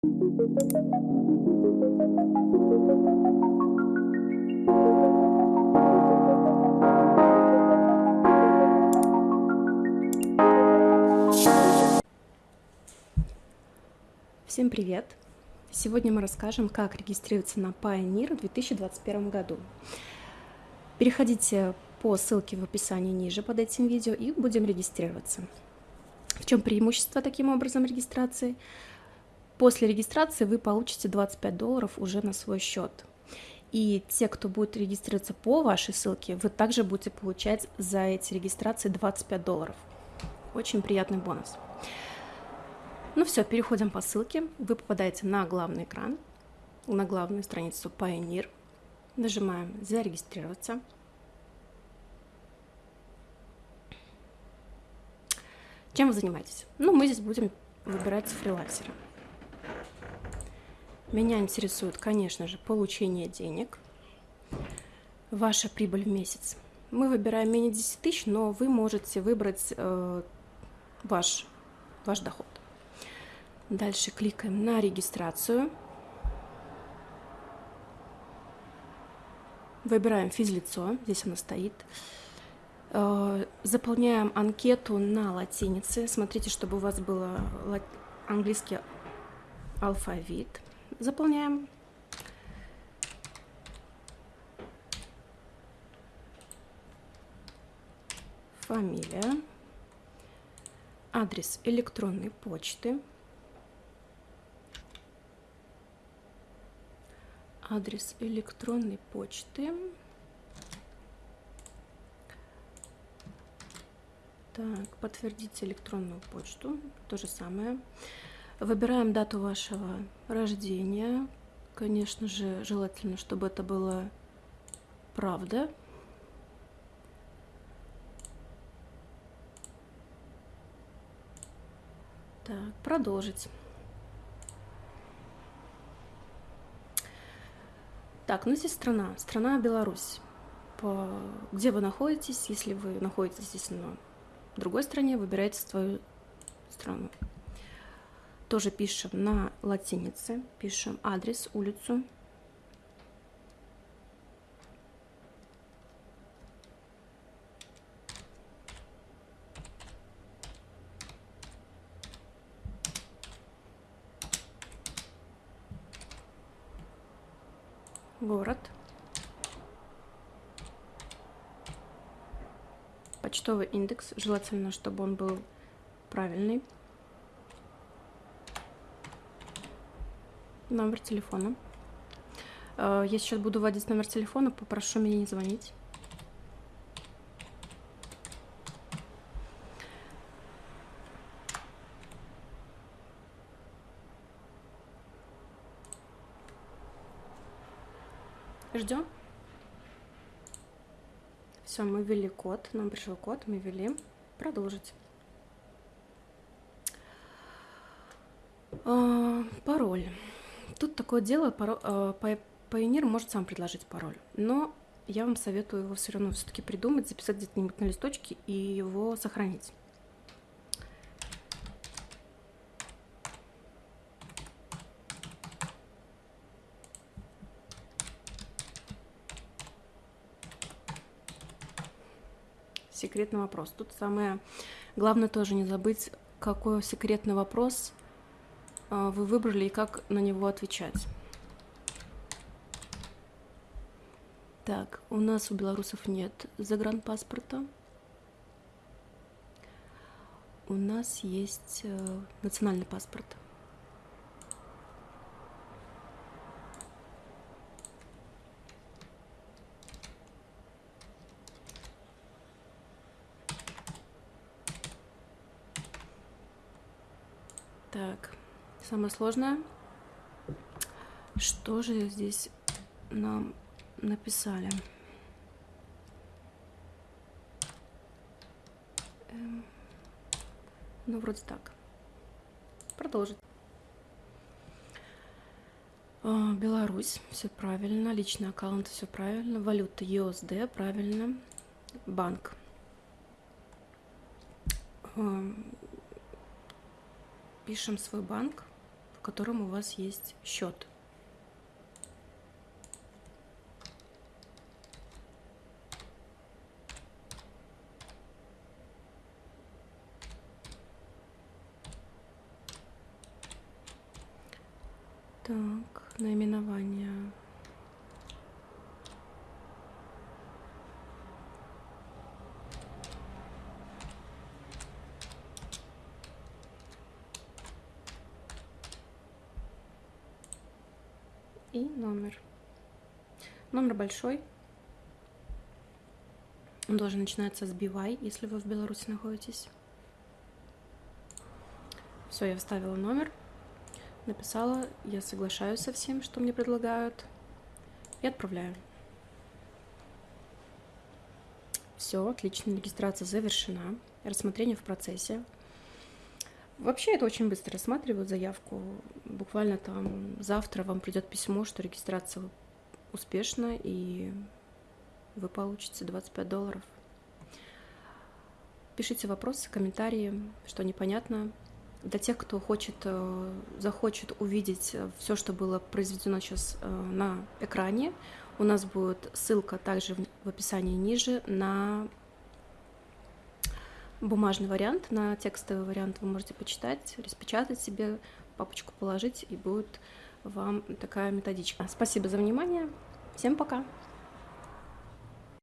Всем привет! Сегодня мы расскажем, как регистрироваться на Pioneer в 2021 году. Переходите по ссылке в описании ниже под этим видео и будем регистрироваться. В чем преимущество таким образом регистрации? После регистрации вы получите 25 долларов уже на свой счет. И те, кто будет регистрироваться по вашей ссылке, вы также будете получать за эти регистрации 25 долларов. Очень приятный бонус. Ну все, переходим по ссылке. Вы попадаете на главный экран, на главную страницу Pioneer. Нажимаем «Зарегистрироваться». Чем вы занимаетесь? Ну, мы здесь будем выбирать фрилансера. Меня интересует, конечно же, получение денег, ваша прибыль в месяц. Мы выбираем менее 10 тысяч, но вы можете выбрать э, ваш, ваш доход. Дальше кликаем на регистрацию. Выбираем физлицо, здесь оно стоит. Э, заполняем анкету на латинице. Смотрите, чтобы у вас был английский алфавит. Заполняем. Фамилия. Адрес электронной почты. адрес электронной почты. Так, подтвердите электронную почту, то же самое. Выбираем дату вашего рождения. Конечно же, желательно, чтобы это было правда. Так, продолжить. Так, ну здесь страна. Страна Беларусь. По... Где вы находитесь? Если вы находитесь, естественно, в другой стране, выбирайте свою страну. Тоже пишем на латинице, пишем адрес, улицу. город, почтовый индекс, желательно, чтобы он был правильный, номер телефона. Э, я сейчас буду вводить номер телефона, попрошу меня не звонить. Ждем. Все, мы ввели код, нам пришел код, мы ввели. Продолжить. А, пароль. Тут такое дело, а, Pioneer может сам предложить пароль, но я вам советую его все равно все-таки придумать, записать где-нибудь на листочке и его сохранить. секретный вопрос. Тут самое главное тоже не забыть, какой секретный вопрос вы выбрали и как на него отвечать. Так, у нас у белорусов нет загранпаспорта. У нас есть э, национальный паспорт. Так, самое сложное. Что же здесь нам написали? Эм, ну, вроде так. Продолжить. А, Беларусь, все правильно. Личный аккаунт, все правильно. Валюта USD, правильно. Банк. Пишем свой банк, котором у вас есть счет. Так, наименование. И номер. Номер большой. Он должен начинаться с BY, если вы в Беларуси находитесь. Все, я вставила номер написала, я соглашаюсь со всем, что мне предлагают, и отправляю. Все, отлично, регистрация завершена, рассмотрение в процессе. Вообще это очень быстро рассматривают заявку. Буквально там завтра вам придет письмо, что регистрация успешна, и вы получите 25 долларов. Пишите вопросы, комментарии, что непонятно для тех, кто хочет, э, захочет увидеть э, все, что было произведено сейчас э, на экране, у нас будет ссылка также в описании ниже на бумажный вариант, на текстовый вариант вы можете почитать, распечатать себе, папочку положить, и будет вам такая методичка. Спасибо за внимание. Всем пока!